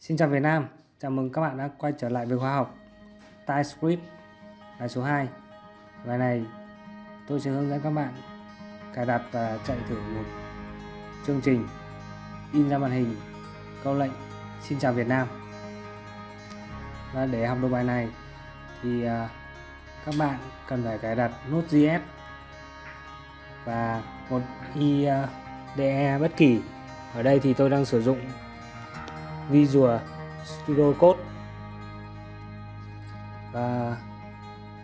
Xin chào Việt Nam, chào mừng các bạn đã quay trở lại với khóa học TypeScript bài số 2 Bài này tôi sẽ hướng dẫn các bạn cài đặt và chạy thử một chương trình in ra màn hình câu lệnh Xin chào Việt Nam. Và để học được bài này thì à, các bạn cần phải cài đặt Node.js và một IDE à, bất kỳ. Ở đây thì tôi đang sử dụng Visual Studio Code. Và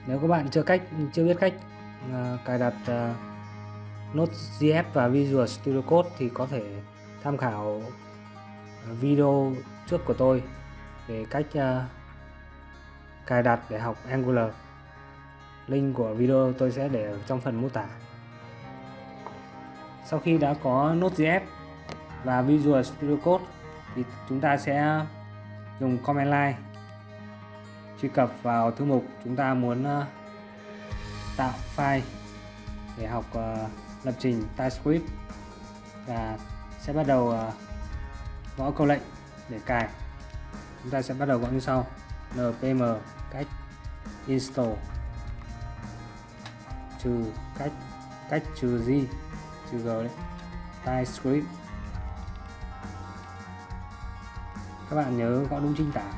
nếu các bạn chưa cách chưa biết cách uh, cài đặt uh, Node.js và Visual Studio Code thì có thể tham khảo video trước của tôi về cách uh, cài đặt để học Angular. Link của video tôi sẽ để ở trong phần mô tả. Sau khi đã có Node.js và Visual Studio Code thì chúng ta sẽ dùng command line truy cập vào thư mục chúng ta muốn ờ, tạo file để học ờ, lập trình TypeScript. Và sẽ bắt đầu ờ, gõ câu lệnh để cài. Chúng ta sẽ bắt đầu gõ như sau npm cách install trừ cách cách trừ g trừ g đấy. TypeScript các bạn nhớ gõ đúng chính tả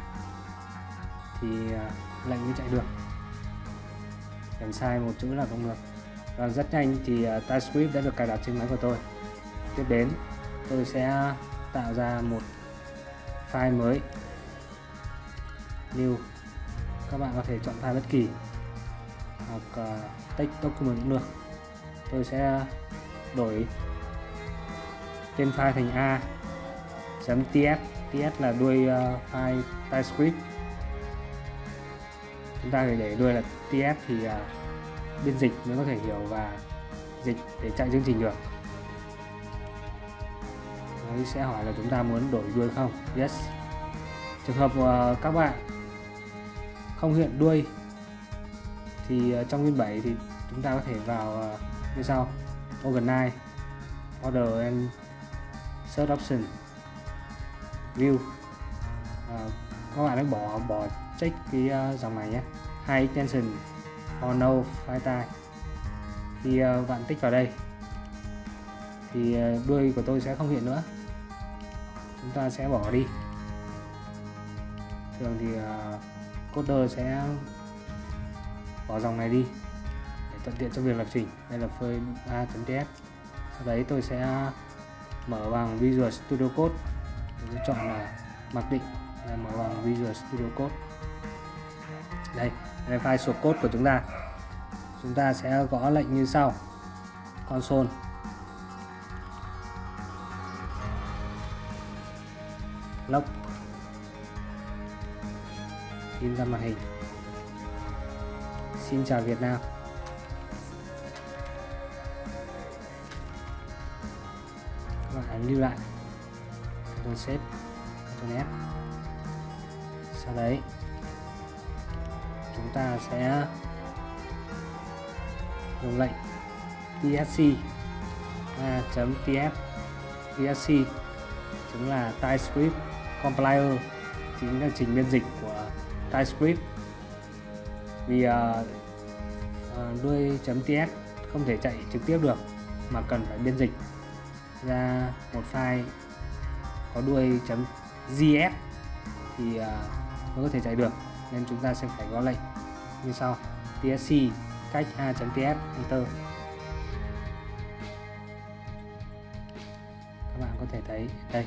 thì à, lệnh mới chạy được. Kèm sai một chữ là không được. Và rất nhanh thì à, TypeScript đã được cài đặt trên máy của tôi. Tiếp đến tôi sẽ tạo ra một file mới. New. Các bạn có thể chọn file bất kỳ hoặc uh, text document cũng được. Tôi sẽ đổi tên file thành a .ts là đuôi ờ, uh, file TypeScript chúng ta phải để đuôi là ts thì uh, biên dịch mới có thể hiểu và dịch để chạy chương trình được. Đấy sẽ hỏi là chúng ta muốn đổi đuôi không? Yes. Trường hợp uh, các bạn không hiện đuôi thì uh, trong nguyên 7 thì chúng ta có thể vào uh, như sau. Organize order and search option view. À, các bạn hãy bỏ bỏ check cái uh, dòng này nhé. High tension, for no file type khi uh, bạn tích vào đây thì uh, đuôi của tôi sẽ không hiện nữa. Chúng ta sẽ bỏ đi. Thường thì uh, coder sẽ bỏ dòng này đi để thuận tiện cho việc lập trình. Đây là phơi a.ts sau đấy tôi sẽ mở bằng Visual Studio Code tôi chọn là mặc định, là mở bằng Visual Studio Code. Đây đây file số code của chúng ta. Chúng ta sẽ gõ lệnh như sau, console. Log in ra màn hình. Xin chào Việt Nam. Các bạn lưu lại. Ctrl Shift Ctrl F. Sau đấy chúng ta sẽ dùng lệnh tsc a.ts tsc chính là TypeScript compiler chính là trình biên dịch của TypeScript. Vì uh, uh, đuôi .ts không thể chạy trực tiếp được mà cần phải biên dịch ra một file có đuôi .gs thì uh, mới có thể chạy được. Nên chúng ta sẽ phải gõ lệnh như sau. Tsc cách a.ts enter. Các bạn có thể thấy đây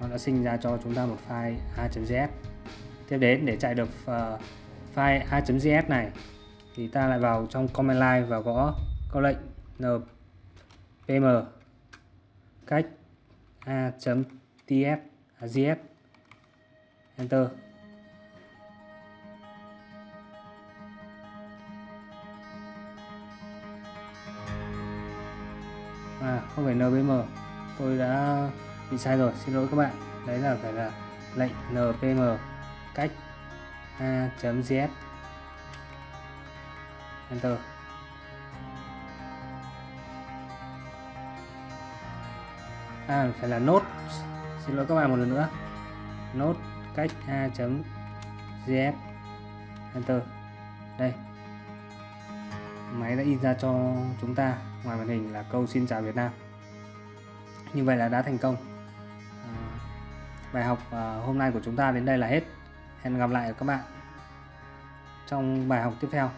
nó đã sinh ra cho chúng ta một file a.js tiếp đến để chạy được uh, file a.js này thì ta lại vào trong command line và gõ câu lệnh npm cách a a.ts à, GF enter. À không phải npm tôi đã bị sai rồi, xin lỗi các bạn. Đấy là phải là lệnh npm cách a.gs enter. À phải là nốt xin lỗi các bạn một lần nữa. Nốt cách a chấm gs enter. Đây. Máy đã in ra cho chúng ta ngoài màn hình là câu xin chào Việt Nam. Như vậy là đã thành công. À, bài học à, hôm nay của chúng ta đến đây là hết. Hẹn gặp lại các bạn trong bài học tiếp theo.